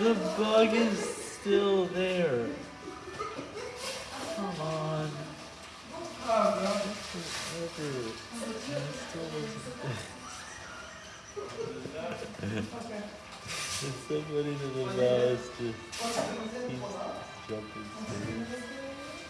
The bug is still there. Come on. Forever. And it still. It's so funny that the mouse just keeps jumping through.